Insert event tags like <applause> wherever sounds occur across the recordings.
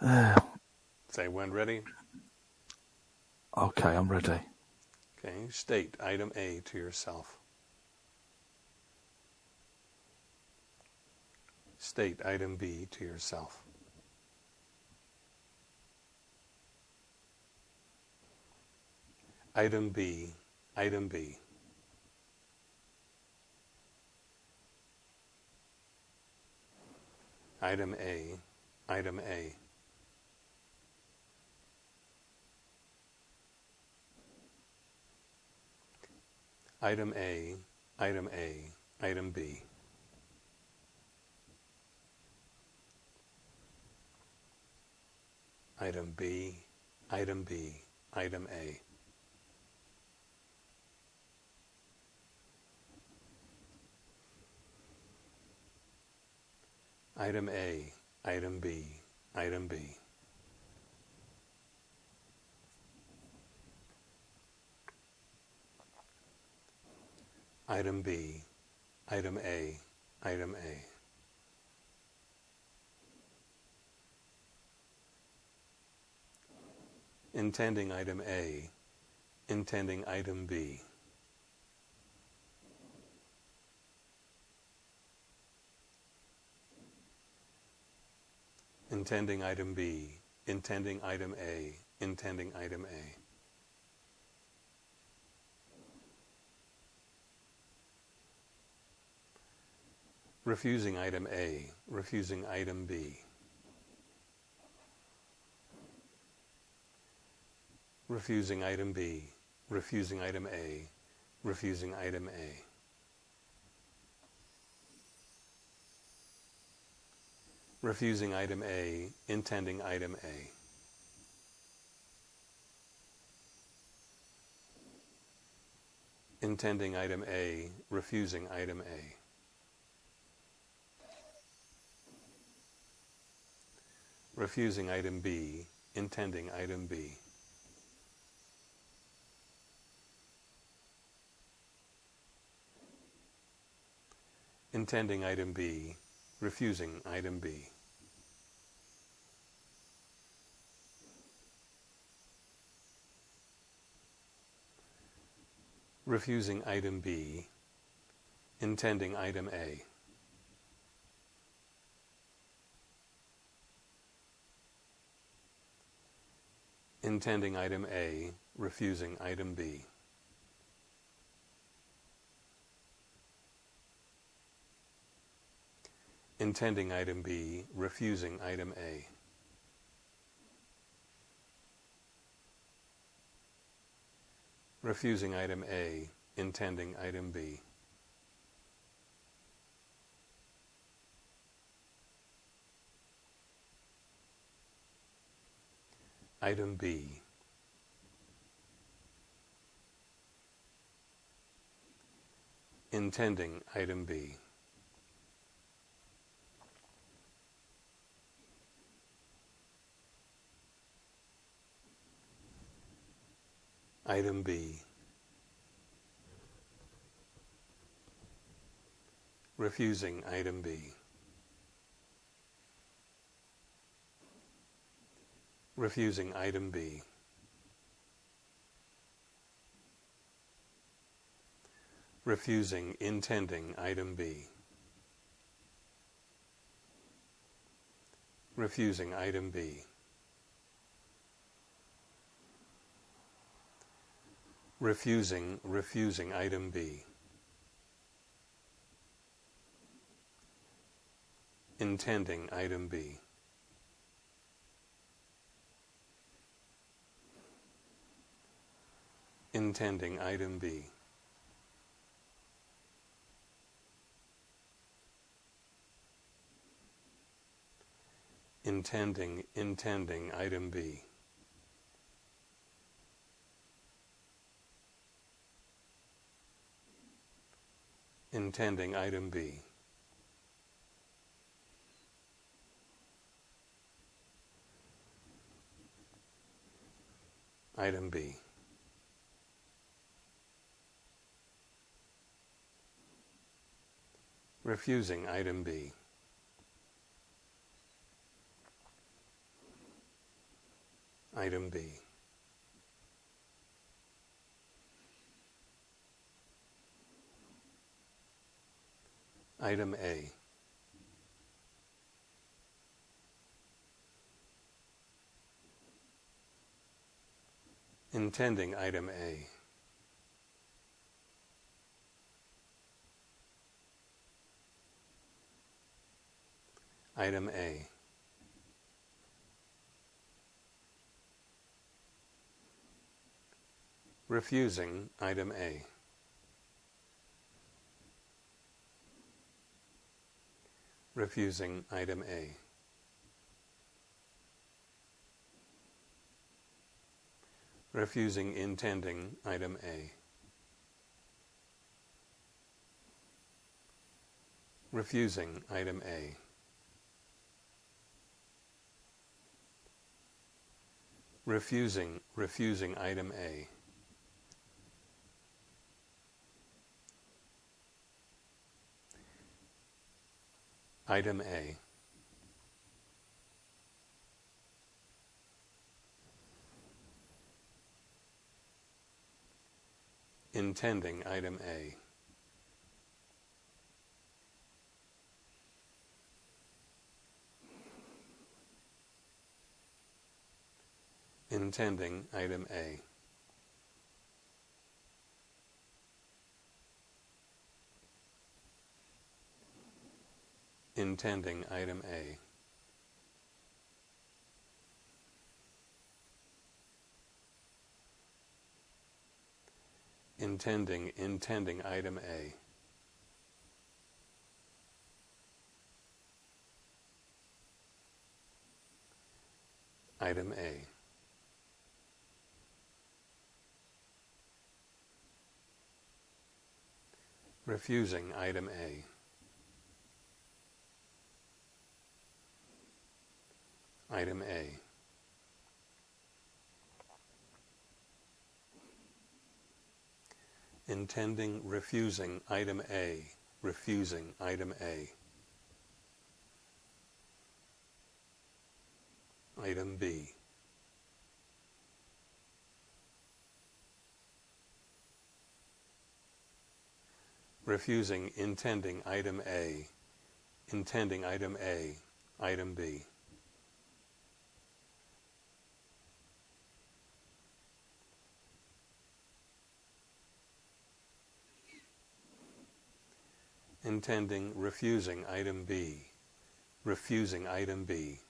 <sighs> Say when ready. Okay, I'm ready. Okay, state item A to yourself. State item B to yourself. Item B, item B. Item A, item A. Item A, item A, item B. Item B, item B, item A. Item A, item B, item B. Item B, item A, item A. Intending item A, intending item B. Intending item B, intending item A, intending item A. Refusing item A, refusing item B. Refusing item B, refusing item A, refusing item A. Refusing item A, intending item A. Intending item A, refusing item A. refusing item B, intending item B. Intending item B, refusing item B. Refusing item B, intending item A. intending item A, refusing item B. Intending item B, refusing item A. Refusing item A, intending item B. Item B. Intending item B. Item B. Refusing item B. refusing item B. Refusing intending item B. Refusing item B. Refusing, refusing item B. Intending item B. intending item B. Intending, intending item B. Intending item B. Item B. refusing item B. item B. Item A. Intending item A. Item A. Refusing item A. Refusing item A. Refusing intending item A. Refusing item A. Refusing, refusing item A. Item A. Intending item A. Intending item A. Intending item A. Intending, intending item A. Item A. Refusing item A. Item A. Intending refusing item A. Refusing item A. Item B. Refusing intending item A. Intending item A. Item B. intending refusing item B, refusing item B,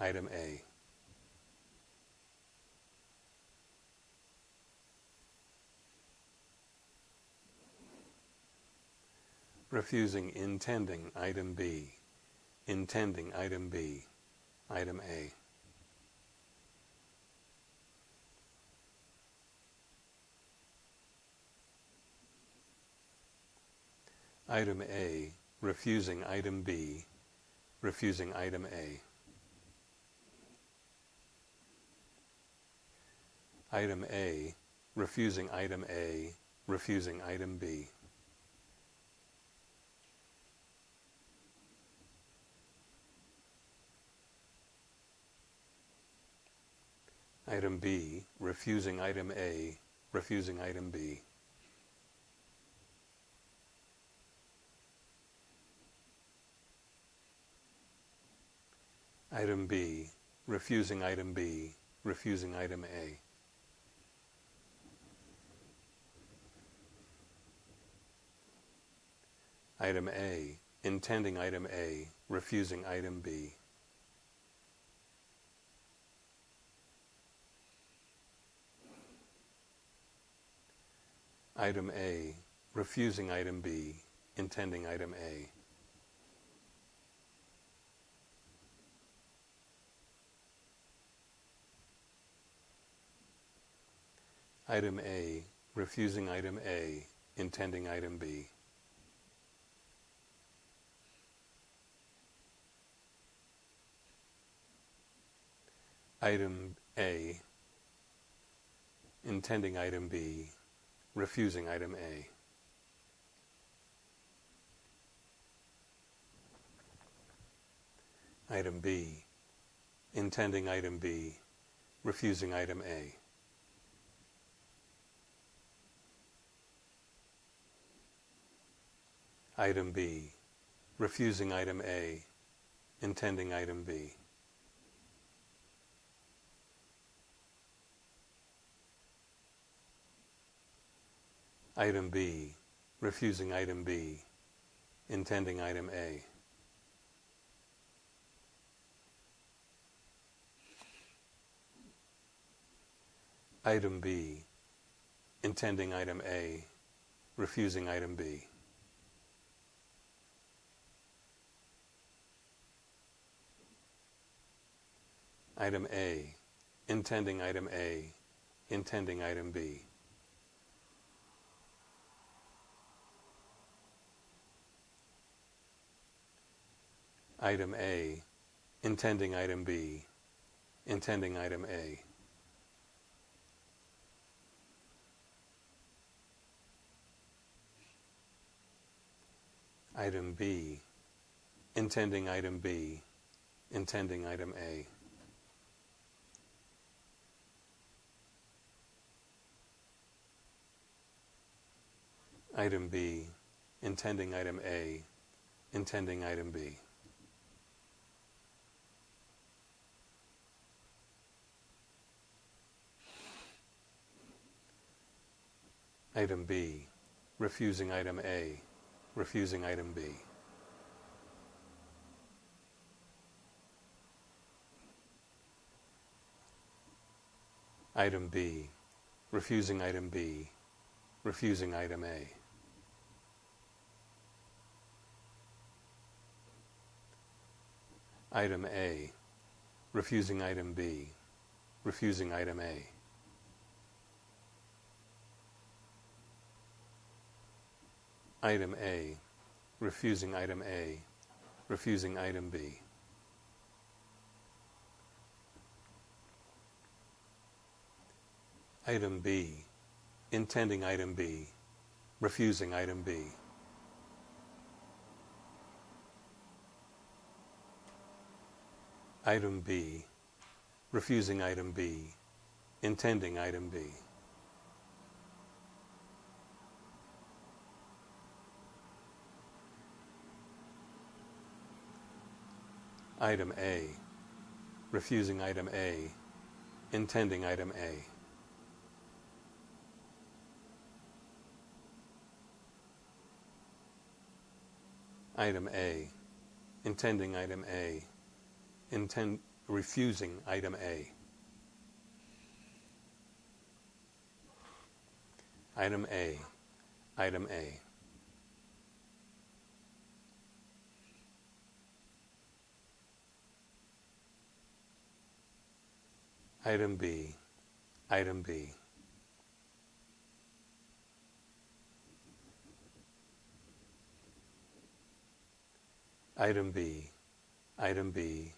item A. Refusing. Intending. Item B, intending. Item B, item A. Item A, refusing. Item B, refusing. Item A. Item A, refusing. Item A, refusing. Item B. Item B, refusing item A, refusing item B. Item B, refusing item B, refusing item A. Item A, intending item A, refusing item B. Item A, refusing item B, intending item A. Item A, refusing item A, intending item B. Item A, intending item B, refusing item A. Item B, intending item B, refusing item A. Item B, refusing item A, intending item B. Item B, refusing item B, intending item A. Item B, intending item A, refusing item B. Item A, intending item A, intending item B. Item A, intending item B, intending item A. Item B, intending item B, intending item A. Item B, intending item A, intending item B. Item B, refusing item A, refusing item B. Item B, refusing item B, refusing item A. Item A, refusing item B, refusing item A. Item A, refusing item A, refusing item B. Item B, intending item B, refusing item B. Item B, refusing item B, intending item B. Item A, refusing item A, intending item A. Item A, intending item A, intend, refusing item A. Item A, item A. Item B, item B. Item B, item B,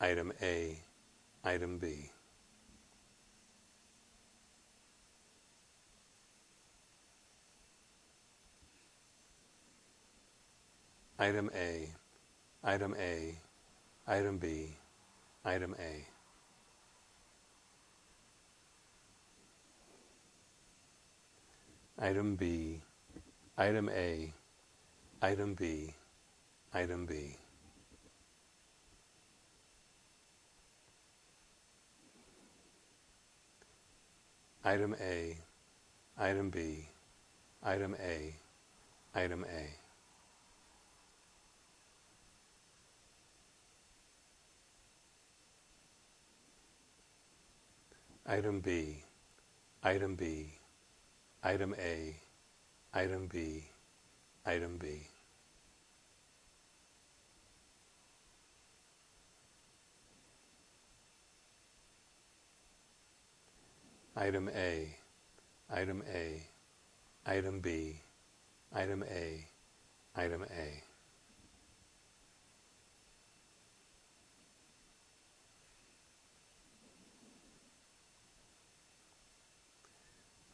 item A, item B. Item A, item A, item B, item A. Item B, item A, item B, item B. Item A, item B, item A, item A. Item B, item B, item A, item B, item B. Item A, item A, item B, item A, item A.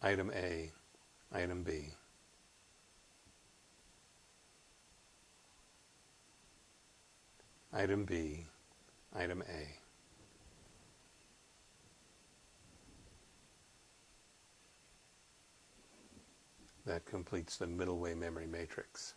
Item A, Item B. Item B, Item A. That completes the middle way memory matrix.